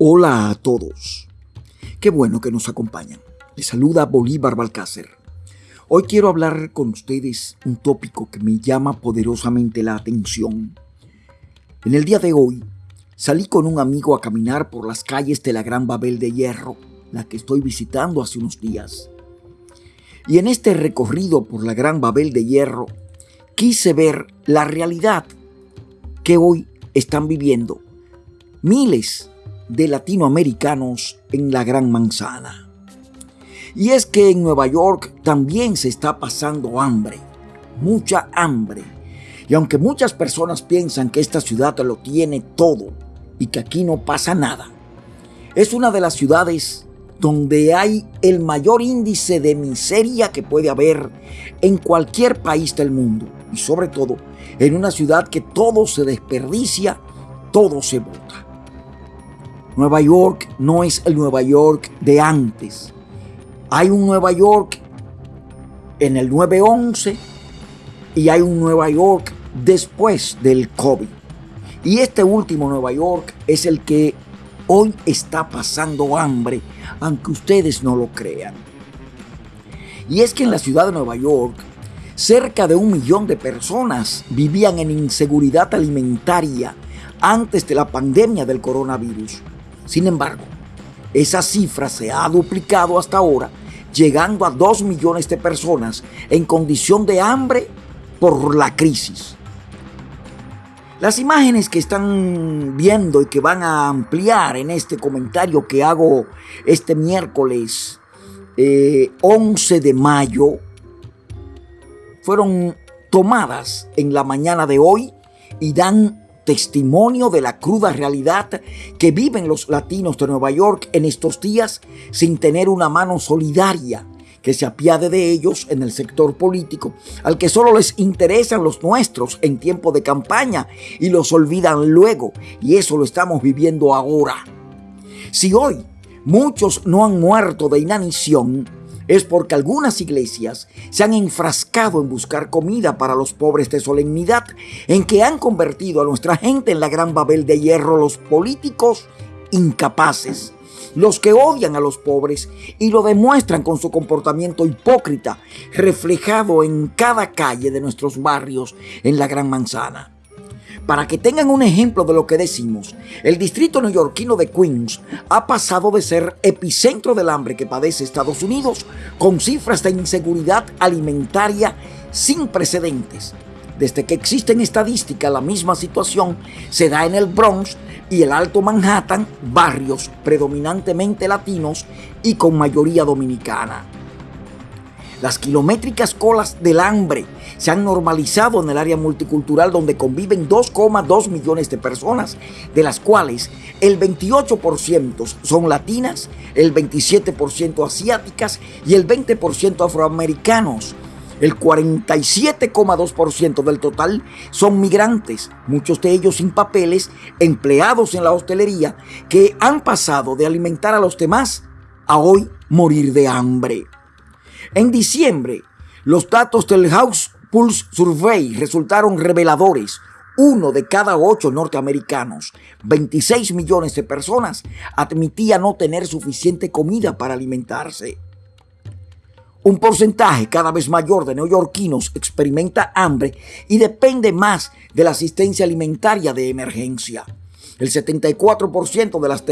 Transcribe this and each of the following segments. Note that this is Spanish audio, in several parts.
Hola a todos. Qué bueno que nos acompañan. Les saluda Bolívar Balcácer. Hoy quiero hablar con ustedes un tópico que me llama poderosamente la atención. En el día de hoy salí con un amigo a caminar por las calles de la Gran Babel de Hierro, la que estoy visitando hace unos días. Y en este recorrido por la Gran Babel de Hierro, quise ver la realidad que hoy están viviendo miles de latinoamericanos en la Gran Manzana. Y es que en Nueva York también se está pasando hambre, mucha hambre. Y aunque muchas personas piensan que esta ciudad lo tiene todo y que aquí no pasa nada, es una de las ciudades donde hay el mayor índice de miseria que puede haber en cualquier país del mundo. Y sobre todo en una ciudad que todo se desperdicia, todo se bota. Nueva York no es el Nueva York de antes. Hay un Nueva York en el 9-11 y hay un Nueva York después del COVID. Y este último Nueva York es el que hoy está pasando hambre, aunque ustedes no lo crean. Y es que en la ciudad de Nueva York, cerca de un millón de personas vivían en inseguridad alimentaria antes de la pandemia del coronavirus. Sin embargo, esa cifra se ha duplicado hasta ahora, llegando a 2 millones de personas en condición de hambre por la crisis. Las imágenes que están viendo y que van a ampliar en este comentario que hago este miércoles 11 eh, de mayo fueron tomadas en la mañana de hoy y dan testimonio de la cruda realidad que viven los latinos de Nueva York en estos días sin tener una mano solidaria que se apiade de ellos en el sector político, al que solo les interesan los nuestros en tiempo de campaña y los olvidan luego. Y eso lo estamos viviendo ahora. Si hoy muchos no han muerto de inanición, es porque algunas iglesias se han enfrascado en buscar comida para los pobres de solemnidad, en que han convertido a nuestra gente en la gran Babel de hierro los políticos incapaces, los que odian a los pobres y lo demuestran con su comportamiento hipócrita, reflejado en cada calle de nuestros barrios en la Gran Manzana. Para que tengan un ejemplo de lo que decimos, el distrito neoyorquino de Queens ha pasado de ser epicentro del hambre que padece Estados Unidos con cifras de inseguridad alimentaria sin precedentes. Desde que existe en estadística la misma situación se da en el Bronx y el Alto Manhattan, barrios predominantemente latinos y con mayoría dominicana. Las kilométricas colas del hambre se han normalizado en el área multicultural donde conviven 2,2 millones de personas, de las cuales el 28% son latinas, el 27% asiáticas y el 20% afroamericanos. El 47,2% del total son migrantes, muchos de ellos sin papeles, empleados en la hostelería, que han pasado de alimentar a los demás a hoy morir de hambre. En diciembre, los datos del House Pulse Survey resultaron reveladores. Uno de cada ocho norteamericanos, 26 millones de personas, admitía no tener suficiente comida para alimentarse. Un porcentaje cada vez mayor de neoyorquinos experimenta hambre y depende más de la asistencia alimentaria de emergencia. El 74% de las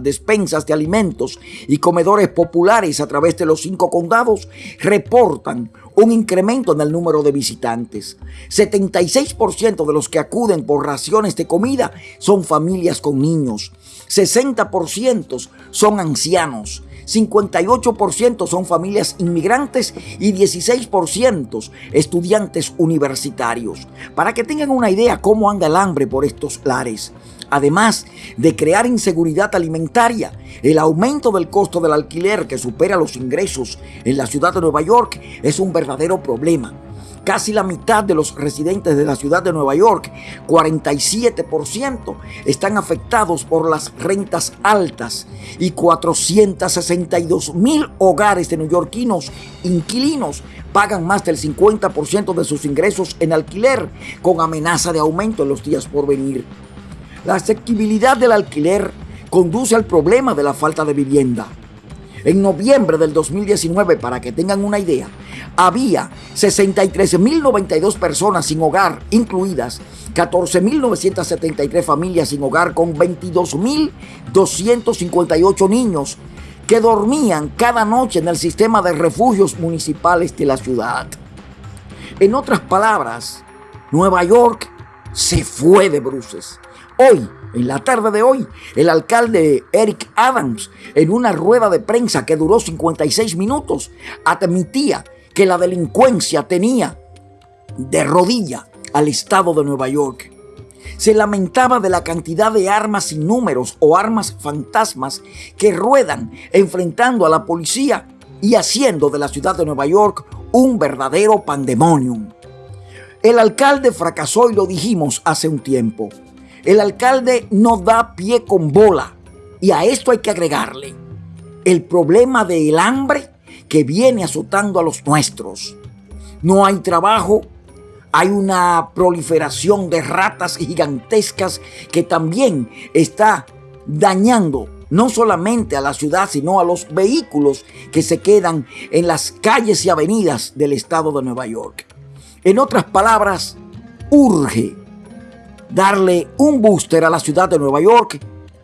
despensas de alimentos y comedores populares a través de los cinco condados reportan un incremento en el número de visitantes. 76% de los que acuden por raciones de comida son familias con niños. 60% son ancianos. 58% son familias inmigrantes y 16% estudiantes universitarios. Para que tengan una idea cómo anda el hambre por estos lares. Además de crear inseguridad alimentaria, el aumento del costo del alquiler que supera los ingresos en la ciudad de Nueva York es un verdadero problema. Casi la mitad de los residentes de la ciudad de Nueva York, 47%, están afectados por las rentas altas y 462 mil hogares de neoyorquinos inquilinos pagan más del 50% de sus ingresos en alquiler con amenaza de aumento en los días por venir. La asequibilidad del alquiler conduce al problema de la falta de vivienda. En noviembre del 2019, para que tengan una idea, había 63.092 personas sin hogar, incluidas 14.973 familias sin hogar con 22.258 niños que dormían cada noche en el sistema de refugios municipales de la ciudad. En otras palabras, Nueva York se fue de bruces. Hoy, en la tarde de hoy, el alcalde Eric Adams, en una rueda de prensa que duró 56 minutos, admitía que la delincuencia tenía de rodilla al estado de Nueva York. Se lamentaba de la cantidad de armas sin números o armas fantasmas que ruedan enfrentando a la policía y haciendo de la ciudad de Nueva York un verdadero pandemonium. El alcalde fracasó y lo dijimos hace un tiempo. El alcalde no da pie con bola. Y a esto hay que agregarle el problema del hambre que viene azotando a los nuestros. No hay trabajo, hay una proliferación de ratas gigantescas que también está dañando no solamente a la ciudad, sino a los vehículos que se quedan en las calles y avenidas del estado de Nueva York. En otras palabras, urge darle un booster a la ciudad de Nueva York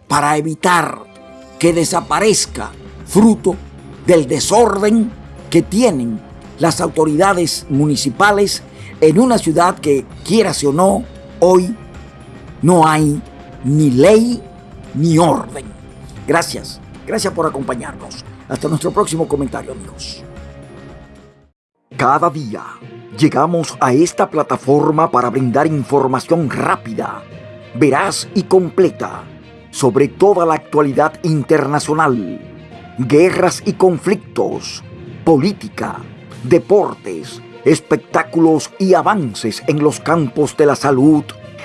para evitar que desaparezca fruto del desorden que tienen las autoridades municipales en una ciudad que, quieras o no, hoy no hay ni ley ni orden. Gracias, gracias por acompañarnos. Hasta nuestro próximo comentario, amigos. Cada día llegamos a esta plataforma para brindar información rápida, veraz y completa sobre toda la actualidad internacional, guerras y conflictos, política, deportes, espectáculos y avances en los campos de la salud,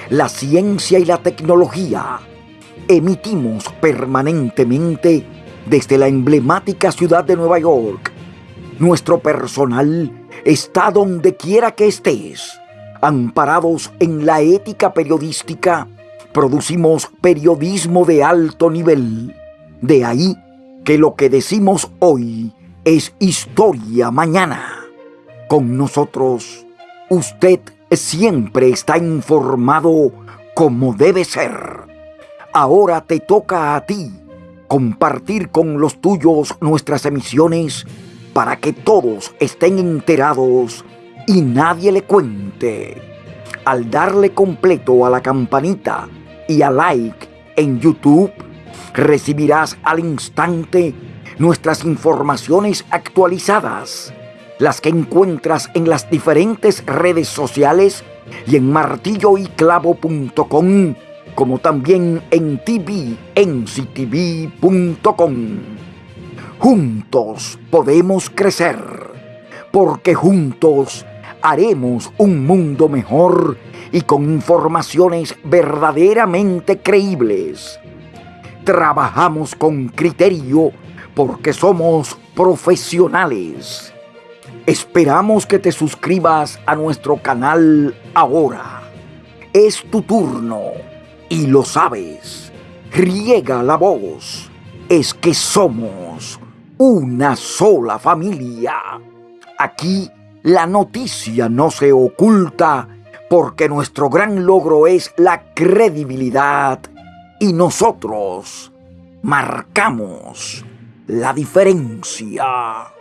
la ciencia y la tecnología. Emitimos permanentemente desde la emblemática ciudad de Nueva York. Nuestro personal está donde quiera que estés. Amparados en la ética periodística, producimos periodismo de alto nivel. De ahí que lo que decimos hoy es historia mañana. Con nosotros, usted siempre está informado como debe ser. Ahora te toca a ti compartir con los tuyos nuestras emisiones para que todos estén enterados y nadie le cuente. Al darle completo a la campanita y a like en YouTube, recibirás al instante nuestras informaciones actualizadas, las que encuentras en las diferentes redes sociales y en martilloyclavo.com, como también en tvnctv.com. Juntos podemos crecer, porque juntos haremos un mundo mejor y con informaciones verdaderamente creíbles. Trabajamos con criterio porque somos profesionales. Esperamos que te suscribas a nuestro canal ahora. Es tu turno y lo sabes. Riega la voz. Es que somos una sola familia. Aquí la noticia no se oculta porque nuestro gran logro es la credibilidad y nosotros marcamos la diferencia.